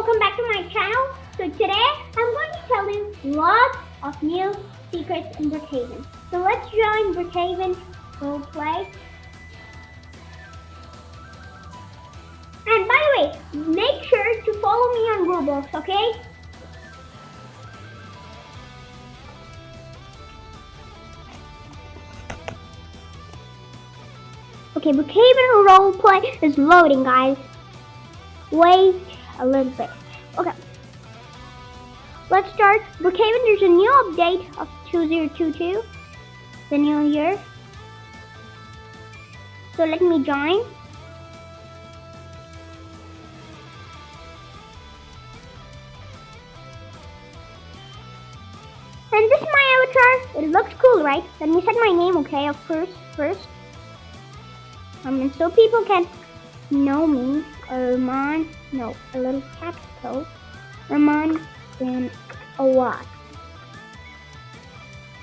welcome back to my channel. So today I'm going to tell you lots of new secrets in Brookhaven. So let's join Brookhaven roleplay. And by the way, make sure to follow me on Roblox, okay? Okay, Brookhaven roleplay is loading, guys. Wait a little bit. Let's. Brookhaven, there's a new update of 2022. The new year. So let me join. And this is my avatar. It looks cool, right? Let me set my name, okay, of course, first. Um, and so people can know me. Arman, no, a little capital. Arman and a lot.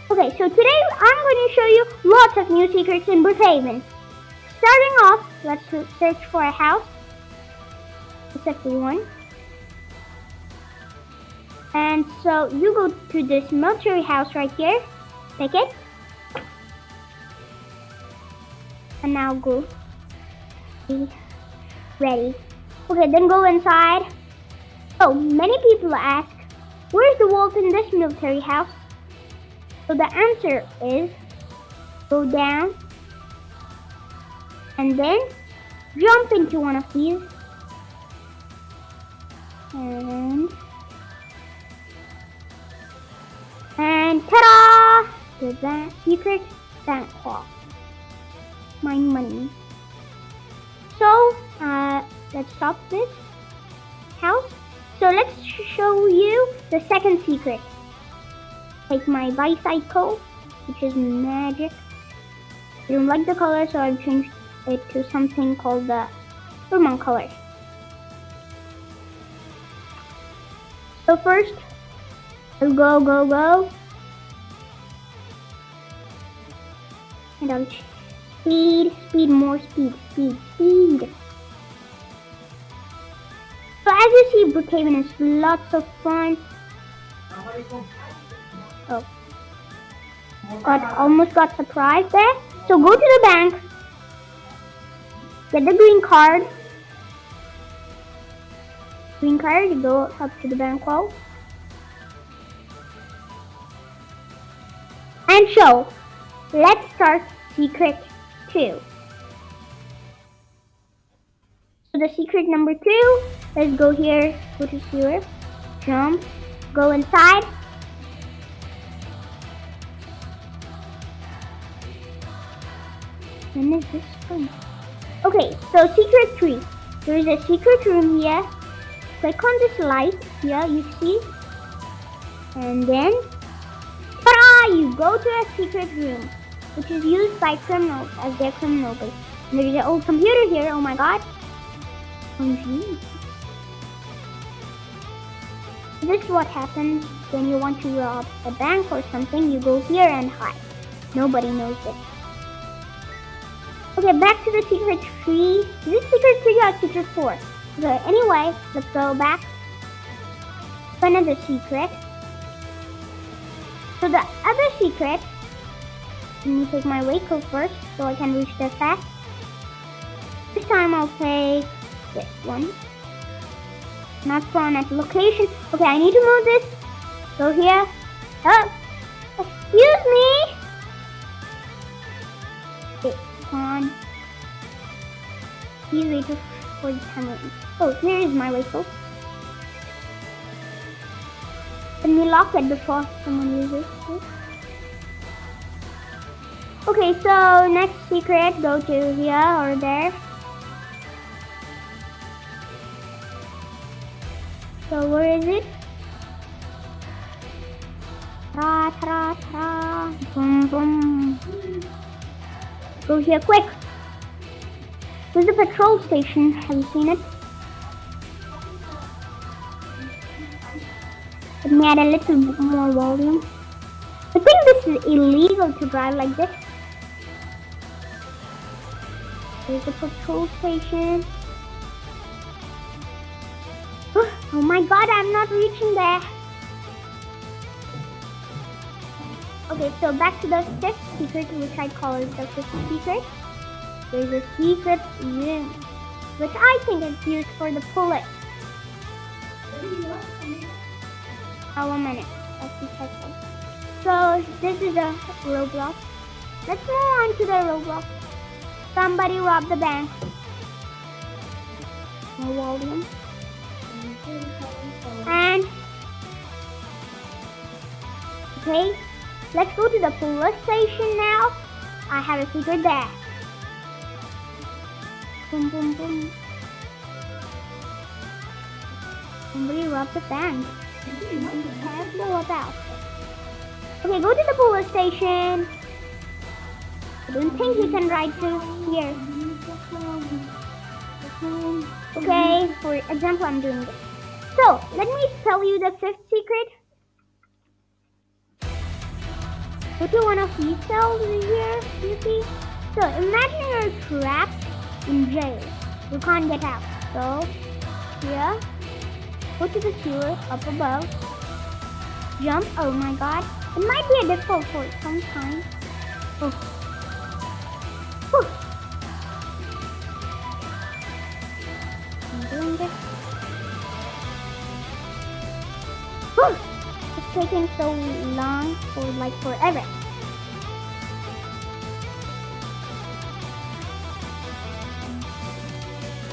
Okay, so today I'm going to show you lots of new secrets in Brookhaven. Starting off, let's search for a house. Except one. And so you go to this military house right here. Pick it. And now go. Be Ready. Okay, then go inside. Oh, many people ask, where's the wolf in this military house? So the answer is, go down, and then jump into one of these, and, and ta-da! The that secret bank vault. My money. So, uh, let's stop this house. So let's show you the second secret. Take my bicycle, which is magic. I don't like the color, so I've changed it to something called the Pokemon color. So first, I'll go, go, go. And I'll Speed, speed, more speed, speed, speed. As you see, Brookhaven is lots of fun. Oh. Got, almost got surprised there. So go to the bank. Get the green card. Green card, you go up to the bank wall. And show. Let's start secret two. The secret number two, let's go here, go to sewer, jump, go inside. Is this from? Okay, so secret three. There is a secret room here. Click on this light here, you see. And then, ta-da! You go to a secret room which is used by criminals as their criminal base. And there's an old computer here, oh my god. Oh, this is what happens when you want to rob a bank or something. You go here and hide. Nobody knows it. Okay, back to the secret tree. Is this secret three or secret four? Okay, anyway, let's go back another secret. So the other secret let me take my vehicle first so I can reach the fast. This time I'll take this one. Not spawn at location. Okay, I need to move this. Go here. Oh, excuse me. Okay, spawn. Please wait for the camera. Oh, here is my vehicle. Let me lock it before someone uses it. Okay, so next secret, go to here or there. So where is it? Ta ta ta. Boom boom. Go here quick. Where's the patrol station? Have you seen it? Let me add a little more volume. I think this is illegal to drive like this. There's a patrol station. Oh my god, I'm not reaching there. Okay, so back to the fifth secret, which I call the fifth secret. There's a secret room, which I think is used for the police. Oh, one minute. Let's. So, this is a Roblox. Let's move on to the Roblox. Somebody robbed the bank. No volume. And okay, let's go to the police station now. I have a secret there. Boom, boom, boom. Somebody robbed the bank. About. Okay, go to the police station. I don't think you can ride to here. Okay, for example, I'm doing this. So, let me tell you the fifth secret. Go to one of these cells here, you see? So, imagine you're trapped in jail. You can't get out. So, here, go to the sewer up above. Jump, oh my god. It might be a difficult for some time. Oh. Taking so long for like forever.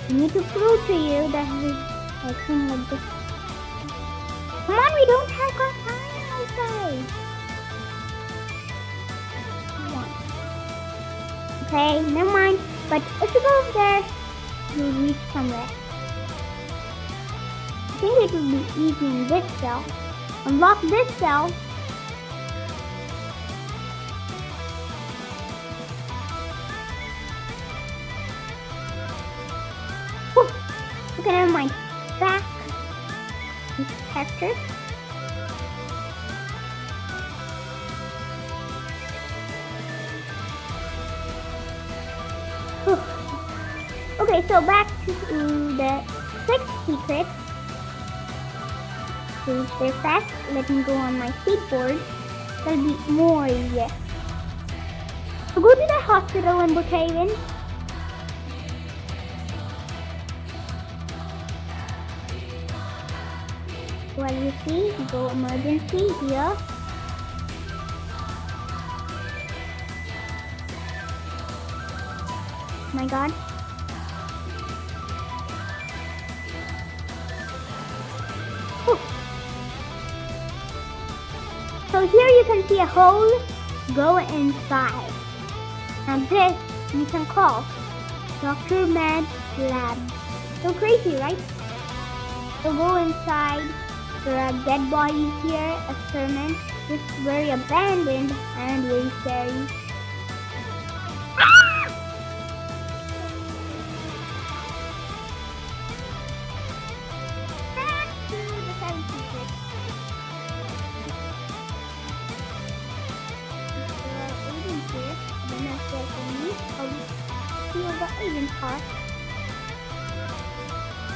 I need to prove to you that we acting like this. Come on, we don't have got time, say. Come on. Okay, never mind. But if you go over there, you'll reach somewhere. I think it will be easy in this cell. Unlock this cell. Whew. Okay, never mind. Back. Whew. Okay, so back to the sixth secret. Stay fast, let me go on my skateboard. That'll be more easier. So go to the hospital in Brookhaven. Well, you see, go emergency here. My god. So here you can see a hole. Go inside. And this you can call Dr. Med's lab. So crazy, right? So go inside. There are dead bodies here, experiments. It's very abandoned and very scary. Ah!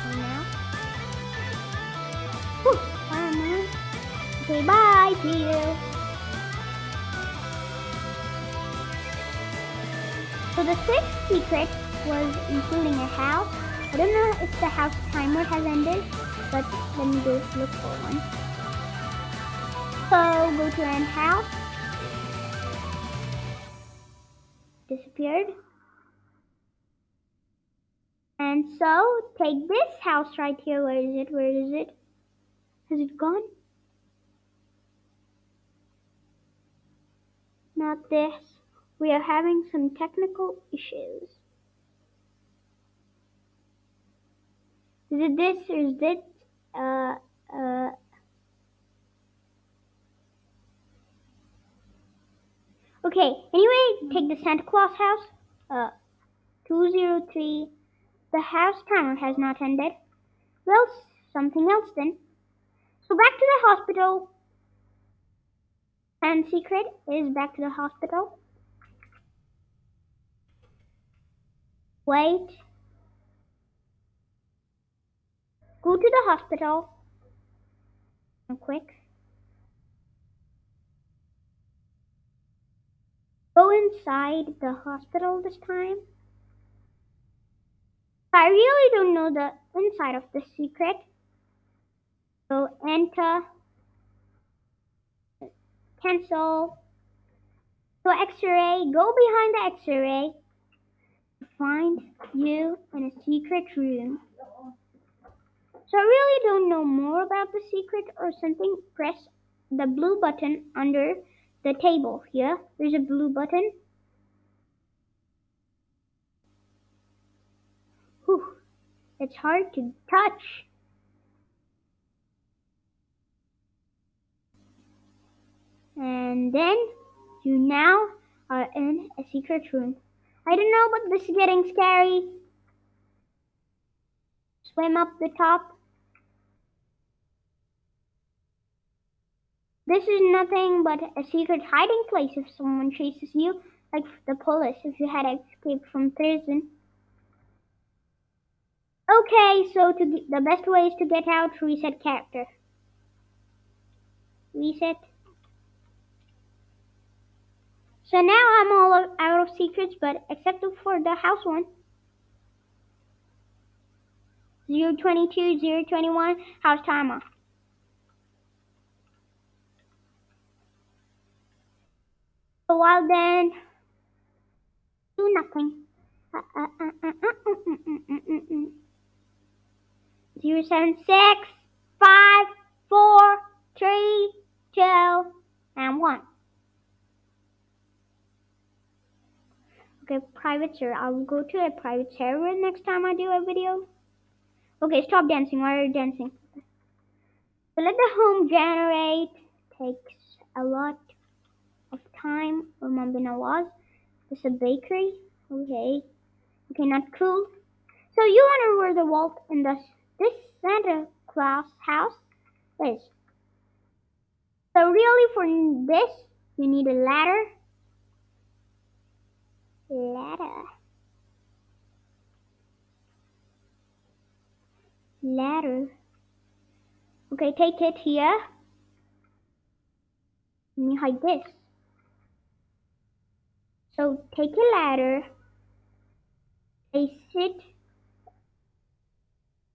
And now. Whew, Fireman. Okay, bye. See you. So the sixth secret was including a house. I don't know if the house timer has ended, but let me go look for one. So go to end house. Disappeared. And so take this house right here. Where is it? Where is it? Has it gone? Not this. We are having some technical issues. Is it this or is it uh uh Okay, anyway, take the Santa Claus house. Uh 203. The house timer has not ended. Well, something else then. So back to the hospital. And secret is back to the hospital. Wait. Go to the hospital. Quick. Go inside the hospital this time. I really don't know the inside of the secret. So enter. Cancel. So x-ray. Go behind the x-ray. Find you in a secret room. So I really don't know more about the secret or something. Press the blue button under the table here. There's a blue button. Whew, it's hard to touch. And then you now are in a secret room. I don't know, but this is getting scary. Swim up the top. This is nothing but a secret hiding place if someone chases you, like the police if you had escaped from prison. Okay, so to the best way is to get out, reset character. Reset. So now I'm all out of secrets, but except for the house one. 022, 021, house timer. A while then, do nothing. Zero seven six five four three two and one. Okay, private server. I'll go to a private server next time I do a video. Okay, stop dancing. Why are you dancing? So let the home generate. Takes a lot of time. Remember Nawaz. This is a bakery. Okay. Okay, not cool. So you wonder where the vault in this this Santa Claus house is. So really for this you need a ladder. Ladder. Ladder. Okay, take it here. Let me hide this. So take a ladder, place it.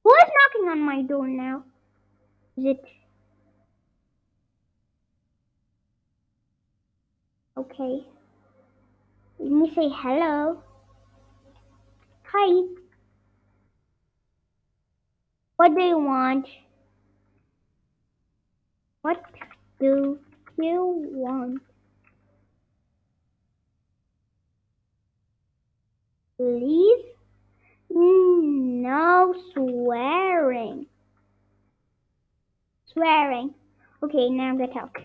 Who is knocking on my door now? Is it? Okay. Let me say hello. Hi. What do you want? What do you want? Please? No swearing. Swearing. Okay, now I'm gonna talk.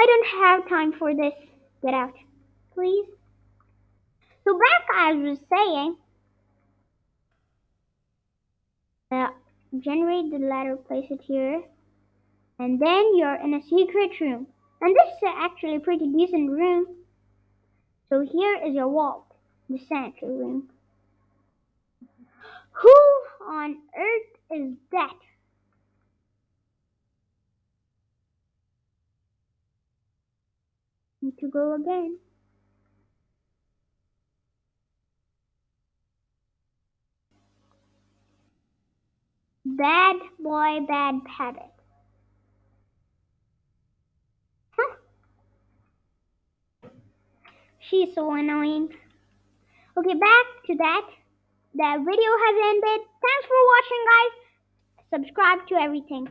I don't have time for this. Get out, please. So back I was saying, uh, generate the ladder, place it here, and then you're in a secret room. And this is actually a pretty decent room. So here is your vault, the Santa room. Who on earth is that? Need to go again. Bad boy, bad habit. She's so annoying. Okay, back to that. The video has ended. Thanks for watching, guys. Subscribe to everything.